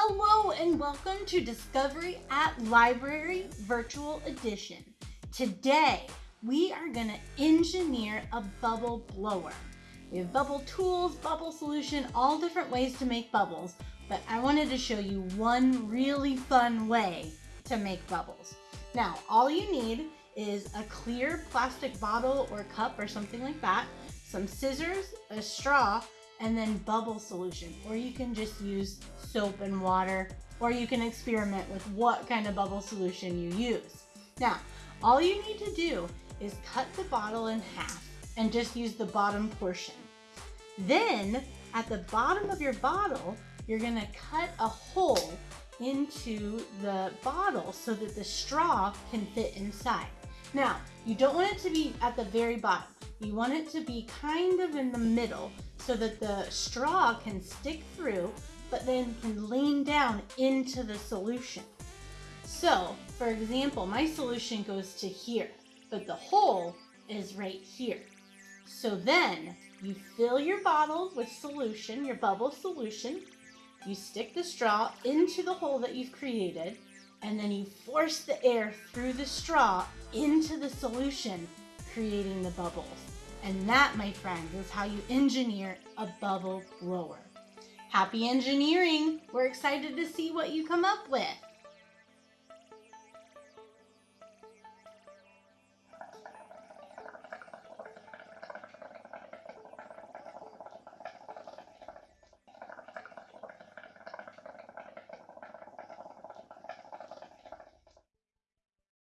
Hello and welcome to Discovery at Library Virtual Edition. Today, we are gonna engineer a bubble blower. We have bubble tools, bubble solution, all different ways to make bubbles, but I wanted to show you one really fun way to make bubbles. Now, all you need is a clear plastic bottle or cup or something like that, some scissors, a straw, and then bubble solution. Or you can just use soap and water, or you can experiment with what kind of bubble solution you use. Now, all you need to do is cut the bottle in half and just use the bottom portion. Then, at the bottom of your bottle, you're gonna cut a hole into the bottle so that the straw can fit inside. Now, you don't want it to be at the very bottom. You want it to be kind of in the middle so that the straw can stick through, but then can lean down into the solution. So, for example, my solution goes to here, but the hole is right here. So then you fill your bottle with solution, your bubble solution, you stick the straw into the hole that you've created, and then you force the air through the straw into the solution, creating the bubbles. And that, my friends, is how you engineer a bubble blower. Happy engineering! We're excited to see what you come up with.